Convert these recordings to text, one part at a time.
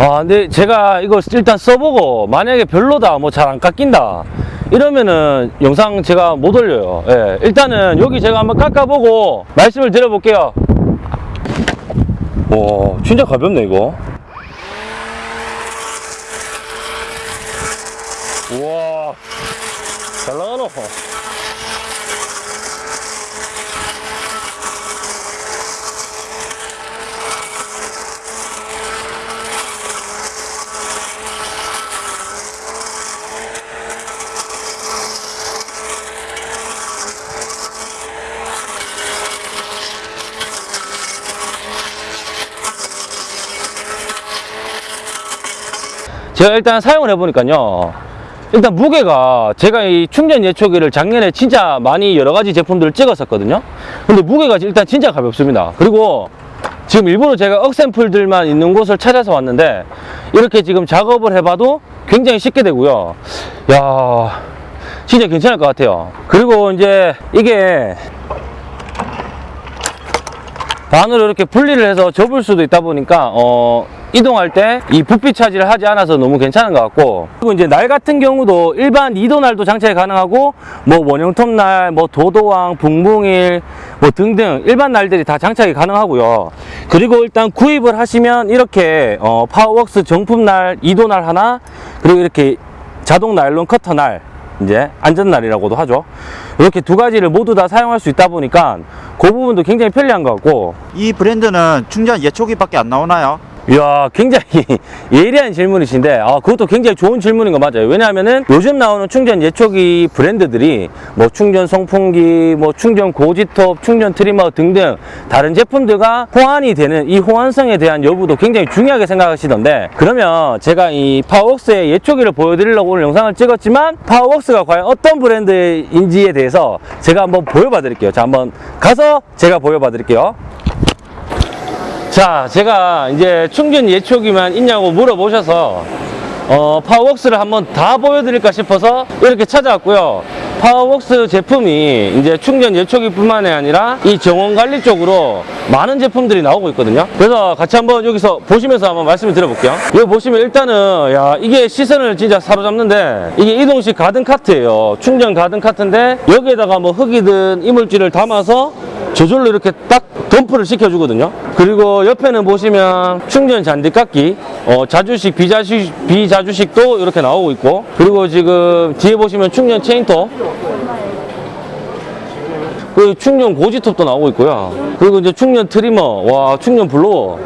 아, 근데 제가 이거 일단 써보고 만약에 별로다, 뭐 잘 안 깎인다. 이러면은 영상 제가 못 올려요. 예, 일단은 여기 제가 한번 깎아보고 말씀을 드려볼게요. 와, 진짜 가볍네, 이거. 우와, 잘 나가노. 제가 일단 사용을 해보니까요. 일단 무게가 제가 이 충전 예초기를 작년에 진짜 많이 여러 가지 제품들을 찍었었거든요. 근데 무게가 일단 진짜 가볍습니다. 그리고 지금 일부러 제가 억샘플들만 있는 곳을 찾아서 왔는데 이렇게 지금 작업을 해봐도 굉장히 쉽게 되고요. 야 진짜 괜찮을 것 같아요. 그리고 이제 이게 반으로 이렇게 분리를 해서 접을 수도 있다 보니까 어 이동할 때 이 부피 차지를 하지 않아서 너무 괜찮은 것 같고. 그리고 이제 날 같은 경우도 일반 2도 날도 장착이 가능하고 뭐 원형톱 날, 뭐 도도왕, 붕붕일 뭐 등등 일반 날들이 다 장착이 가능하고요. 그리고 일단 구입을 하시면 이렇게 어 파워웍스 정품 날 2도 날 하나 그리고 이렇게 자동 나일론 커터 날 이제 안전날이라고도 하죠. 이렇게 두 가지를 모두 다 사용할 수 있다 보니까 그 부분도 굉장히 편리한 것 같고. 이 브랜드는 충전 예초기밖에 안 나오나요? 이야 굉장히 예리한 질문이신데 아, 그것도 굉장히 좋은 질문인 거 맞아요. 왜냐하면은 요즘 나오는 충전 예초기 브랜드들이 뭐 충전 송풍기 뭐 충전 고지톱 충전 trimmer 등등 다른 제품들과 호환이 되는 이 호환성에 대한 여부도 굉장히 중요하게 생각하시던데 그러면 제가 이 파워웍스의 예초기를 보여드리려고 오늘 영상을 찍었지만 파워웍스가 과연 어떤 브랜드인지에 대해서 제가 한번 보여봐 드릴게요. 자 한번 가서 제가 보여봐 드릴게요 자, 제가 이제 충전 예초기만 있냐고 물어보셔서 어, 파워웍스를 한번 다 보여드릴까 싶어서 이렇게 찾아왔고요. 파워웍스 제품이 이제 충전 예초기 뿐만이 아니라 이 정원 관리 쪽으로 많은 제품들이 나오고 있거든요. 그래서 같이 한번 여기서 보시면서 한번 말씀을 드려볼게요. 여기 보시면 일단은 야 이게 시선을 진짜 사로잡는데 이게 이동식 garden cart예요. 충전 garden cart인데 여기에다가 뭐 흙이든 이물질을 담아서 저절로 이렇게 딱 덤프를 시켜주거든요. 그리고 옆에는 보시면 충전 잔디깎기, 어, 자주식, 비자주식, 비자주식도 이렇게 나오고 있고, 그리고 지금 뒤에 보시면 충전 체인톱, 그리고 충전 고지톱도 나오고 있고요. 그리고 이제 충전 트리머, 와, 충전 블로워.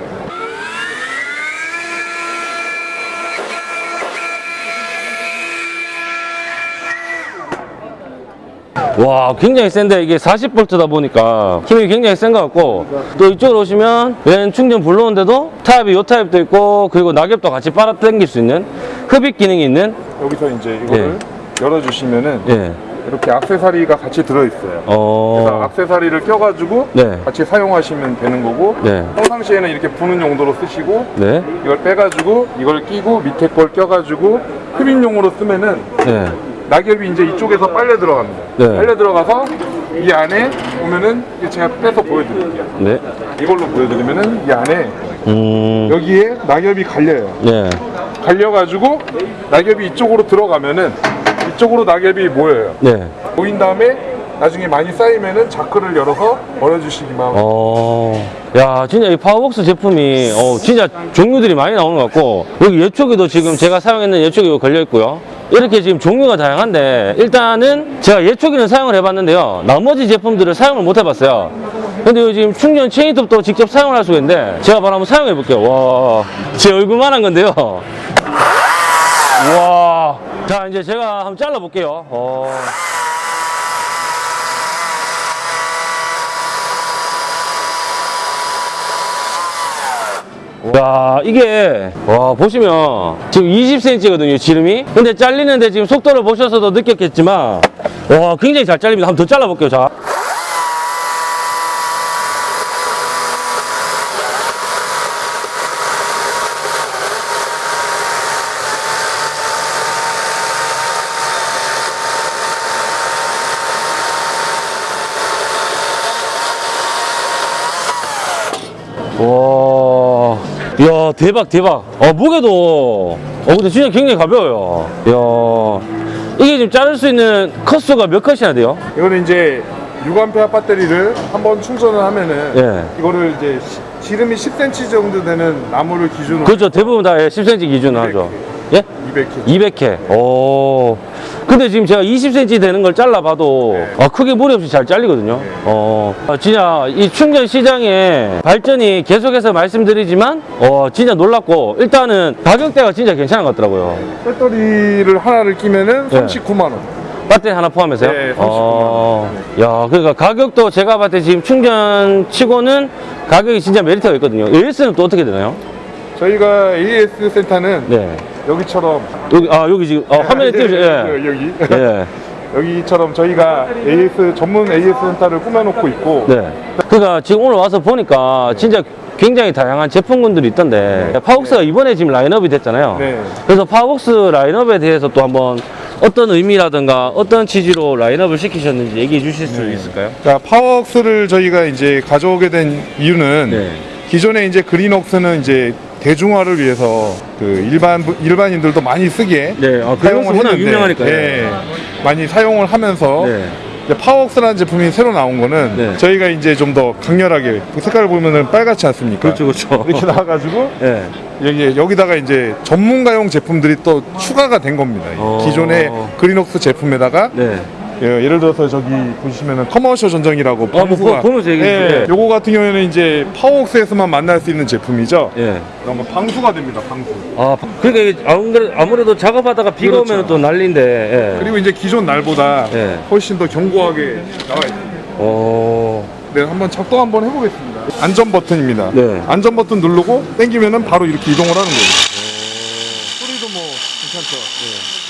와 굉장히 센데 이게 40V다 보니까 힘이 굉장히 센 것 같고 또 이쪽으로 오시면 왼 충전 불러온데도 타입이 요 타입도 있고 그리고 낙엽도 같이 빨아 당길 수 있는 흡입 기능이 있는 여기서 이제 이거를 열어주시면은 예. 이렇게 악세사리가 같이 들어있어요. 그래서 어. 악세사리를 껴가지고 네. 같이 사용하시면 되는 거고 네. 평상시에는 이렇게 부는 용도로 쓰시고 네. 이걸 빼가지고 이걸 끼고 밑에 걸 껴가지고 흡입용으로 쓰면은 네. 낙엽이 이제 이쪽에서 빨려 들어갑니다. 네. 빨려 들어가서 이 안에 보면은 제가 빼서 보여드릴게요. 네. 이걸로 보여드리면은 이 안에 음. 여기에 낙엽이 갈려요. 네. 갈려가지고 낙엽이 이쪽으로 들어가면은 이쪽으로 낙엽이 모여요. 네. 모인 다음에 나중에 많이 쌓이면은 자크를 열어서 버려주시기만 어. 야, 진짜 이 파워벅스 제품이 어, 진짜 종류들이 많이 나오는 것 같고 여기 예초기도 지금 제가 사용했는 예초기가 걸려 있고요. 이렇게 지금 종류가 다양한데 일단은 제가 예초기는 사용을 해봤는데요. 나머지 제품들을 사용을 못 해봤어요. 근데 지금 충전 체인톱도 직접 사용을 할 수가 있는데 제가 바로 한번 사용해 볼게요. 와, 제 얼굴만 한 건데요. 와, 자 이제 제가 한번 잘라 볼게요. 어. 야 이게 와 보시면 지금 20cm거든요 지름이? 근데 잘리는데 지금 속도를 보셔서도 느꼈겠지만 와 굉장히 잘 잘립니다. 한번 더 잘라 볼게요 자. 와, 야와 대박 대박 어 무게도 어 근데 진짜 굉장히 가벼워요 이야 이게 지금 자를 수 있는 컷수가 몇 컷이나 돼요? 이거는 이제 6A 배터리를 한번 충전을 하면은 예. 이거를 이제 시- 지름이 10cm 정도 되는 나무를 기준으로 그렇죠 대부분 다 10cm 기준 하죠 예? 200kg. 200회 오 근데 지금 제가 20cm 되는 걸 잘라봐도 아, 크게 무리 없이 잘 잘리거든요 어 아, 진짜 이 충전 시장의 발전이 계속해서 말씀드리지만 어 진짜 놀랍고 일단은 가격대가 진짜 괜찮은 것 같더라고요 배터리를 하나를 끼면은 예. 39만 원. 배터리 하나 포함해서요? 네, 39만 어, 야, 그러니까 가격도 제가 봤을 때 지금 충전 치고는 가격이 진짜 메리트가 있거든요. AS는 또 어떻게 되나요? 저희가 AS 센터는 네. 여기처럼 여기, 아, 여기 지금, 어, 화면에 예, 띄우죠. 예, 예. 여기 예. 여기처럼 저희가 AS 전문 AS 센터를 꾸며놓고 있고 네. 그러니까 지금 오늘 와서 보니까 진짜 굉장히 다양한 제품군들이 있던데 파웍스가 이번에 지금 라인업이 됐잖아요. 네. 그래서 파웍스 라인업에 대해서 또 한번 어떤 의미라든가 어떤 취지로 라인업을 시키셨는지 얘기해 주실 수 있을까요? 자, 파워웍스를 저희가 이제 가져오게 된 이유는 네. 기존에 이제 그린웍스는 이제 대중화를 위해서 그 일반 분- 일반인들도 많이 쓰게 네, 아, 사용을 했는데, 유명하니까요. 네, 많이 사용을 하면서 네. 파워웍스라는 제품이 새로 나온 거는 네. 저희가 이제 좀 더 강렬하게 그 색깔을 보면은 빨갛지 않습니까? 그렇죠, 그렇죠. 이렇게 나와가지고 네. 여기 여기다가 이제 전문가용 제품들이 또 추가가 된 겁니다. 이 어. 기존의 그린웍스 제품에다가 네. 예, 예를 들어서 저기 보시면은 commercial 전정이라고 뭐 보- 보면서 얘기해 예. 요거 같은 경우에는 이제 파워웍스에서만 만날 수 있는 제품이죠. 예. 거 방수가 됩니다. 방수. 아, 그러니까 아무래도, 아무래도 작업하다가 비가 그렇죠. 오면 또 난리인데. 예. 그리고 이제 기존 날보다 예. 훨씬 더 견고하게 나와 있습니다. 어. 네, 한번 작동 한번 해보겠습니다. 안전 버튼입니다. 네. 안전 버튼 누르고 당기면은 바로 이렇게 이동을 하는 거예요. 소리도 뭐 괜찮죠.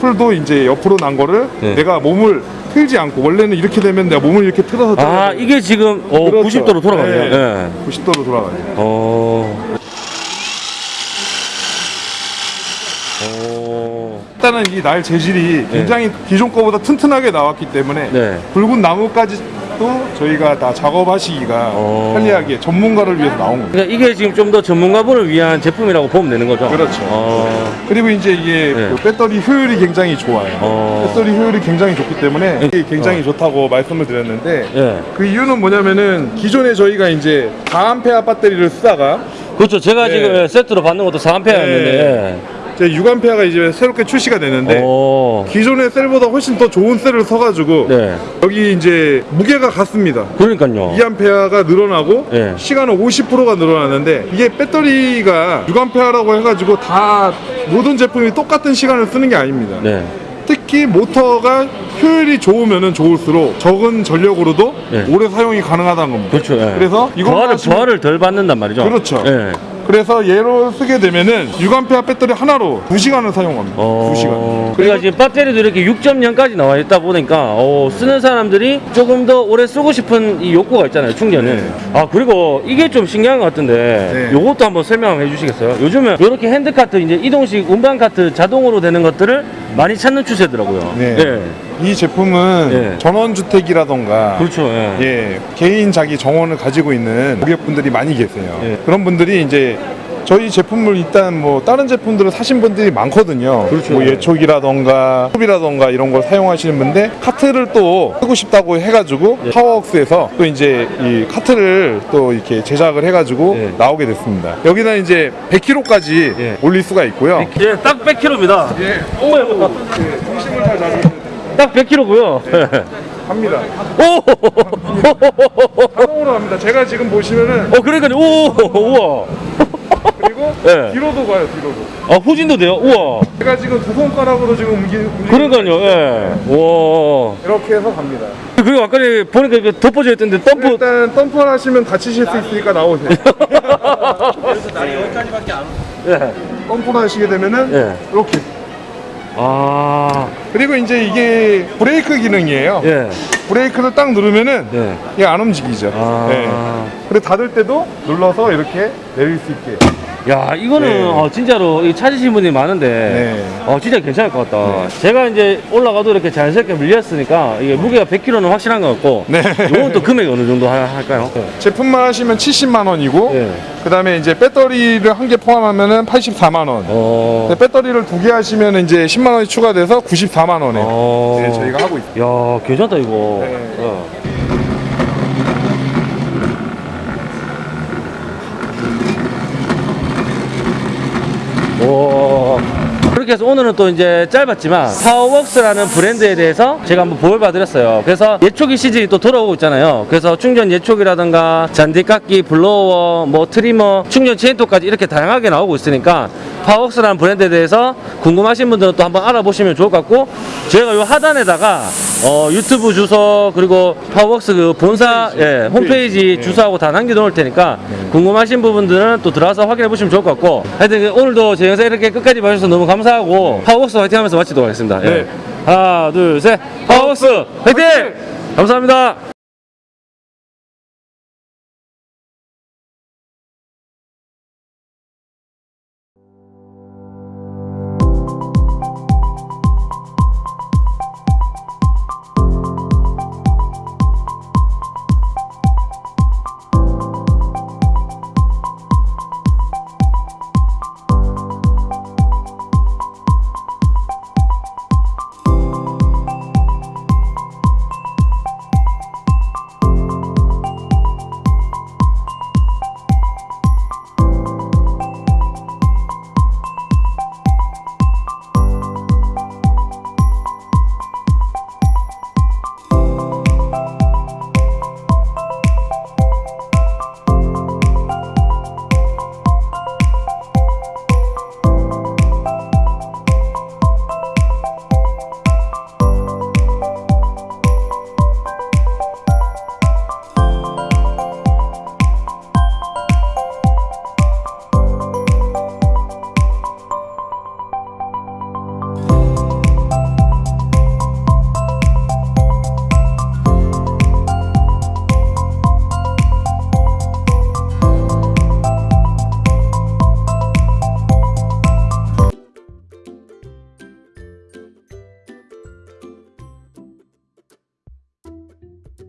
풀도 이제 옆으로 난 거를 네. 내가 몸을 틀지 않고 원래는 이렇게 되면 내가 몸을 이렇게 틀어서 아, 이게 지금 어, 그렇죠. 90도로 돌아가네요. 네. 예. 90도로 돌아가요. 어. 어. 일단은 이 날 재질이 굉장히 기존 거보다 튼튼하게 나왔기 때문에 네. 붉은 나무까지 도 저희가 다 작업하시기가 어. 편리하게 전문가를 위해서 나온 겁니다. 그러니까 이게 지금 좀 더 전문가분을 위한 제품이라고 보면 되는 거죠? 그렇죠. 어. 그리고 이제 이게 네. 그 배터리 효율이 굉장히 좋아요. 어. 배터리 효율이 굉장히 좋기 때문에 이게 굉장히 좋다고 말씀을 드렸는데 예. 그 이유는 뭐냐면은 기존에 저희가 이제 4A 배터리를 쓰다가 그렇죠. 제가 네. 지금 예, 세트로 받는 것도 4A였는데. 예. 이제 6A가 이제 새롭게 출시가 되는데 오. 기존의 셀보다 훨씬 더 좋은 셀을 써가지고 네. 여기 이제 무게가 같습니다. 그러니까요. 2A가 늘어나고 네. 시간은 50%가 늘어나는데 이게 배터리가 6A라고 해가지고 다 모든 제품이 똑같은 시간을 쓰는 게 아닙니다. 네. 특히 모터가 효율이 좋으면 좋을수록 적은 전력으로도 네. 오래 사용이 가능하다는 겁니다. 그렇죠. 예. 그래서 이거 부하를, 부하를 덜 받는단 말이죠. 그렇죠. 예. 그래서 얘로 쓰게 되면은 6A 배터리 하나로 2시간을 사용합니다. 어... 2시간. 그러니까 지금 배터리도 이렇게 6.0까지 나와 있다 보니까 어, 쓰는 사람들이 조금 더 오래 쓰고 싶은 이 욕구가 있잖아요 충전을 네. 아 그리고 이게 좀 신기한 것 같은데 네. 요것도 한번 설명해 주시겠어요? 요즘은 이렇게 핸드카트 이제 이동식 운반 카트 자동으로 되는 것들을 많이 찾는 추세더라고요 네. 예. 이 제품은 네. 전원주택이라던가 그렇죠 예. 예, 개인 자기 정원을 가지고 있는 고객분들이 많이 계세요. 예. 그런 분들이 이제 저희 제품을 일단 뭐 다른 제품들을 사신 분들이 많거든요. 그렇죠. 뭐 예촉이라던가 톱이라던가 이런 걸 사용하시는 분데 카트를 또 쓰고 싶다고 해가지고 예. 파워웍스에서 또 이제 이 카트를 또 이렇게 제작을 해가지고 예. 나오게 됐습니다. 여기다 이제 100kg까지 예. 올릴 수가 있고요. 예, 딱 100kg입니다 예, 오, 예, 중심을 잘 잡으면 딱 100kg고요 갑니다. 오! 자동으로 갑니다. 제가 지금 보시면은 어 그러니까요 오! 우와 그리고 예. 뒤로도 가요. 뒤로도. 아 후진도 돼요 우와 제가 지금 두 손가락으로 지금 움직, 그러니까요 예. 와 이렇게 해서 갑니다. 그리고 아까 보니까 덮어져 있던데 덤프 일단 덤퍼 하시면 다치실 수 있으니까 나오세요. 예. 덤퍼 하시게 되면은 예. 이렇게. 아, 그리고 이제 이게 브레이크 기능이에요. 예. 브레이크를 딱 누르면은 네. 이게 안 움직이죠. 아. 네. 그리고 닫을 때도 눌러서 이렇게 내릴 수 있게. 야 이거는 네. 어, 진짜로 이 찾으신 분이 많은데 네. 어 진짜 괜찮을 것 같다. 제가 이제 올라가도 이렇게 자연스럽게 밀렸으니까 이게 무게가 100kg는 확실한 것 같고 네. 이건 또 금액이 어느 정도 하- 할까요? 제품만 하시면 70만 원이고 네. 그다음에 이제 배터리를 한 개 포함하면 은 84만 원. 어. 배터리를 두 개 하시면 이제 10만 원이 추가돼서 94만 원에 어. 네, 저희가 하고 있습니다. 야 괜찮다 이거. 오. 그렇게 해서 오늘은 또 이제 짧았지만 파워웍스라는 브랜드에 대해서 제가 한번 보여봐 드렸어요. 그래서 예초기 시즌이 또 돌아오고 있잖아요. 그래서 충전 예초기라든가 잔디깎기, blower, 뭐 trimmer, 충전 체인톱까지 이렇게 다양하게 나오고 있으니까 파워웍스라는 브랜드에 대해서 궁금하신 분들은 또 한번 알아보시면 좋을 것 같고 저희가 요 하단에다가 어, 유튜브 주소 그리고 파워웍스 그 본사 예, 홈페이지 네. 주소하고 다 남겨놓을 테니까 궁금하신 부분들은 또 들어가서 확인해 보시면 좋을 것 같고 하여튼 그 오늘도 제 영상 이렇게 끝까지 봐주셔서 너무 감사하고 파워웍스 화이팅 하면서 마치도록 하겠습니다. 예. 네. 하나 둘 셋 파워웍스 화이팅! 감사합니다.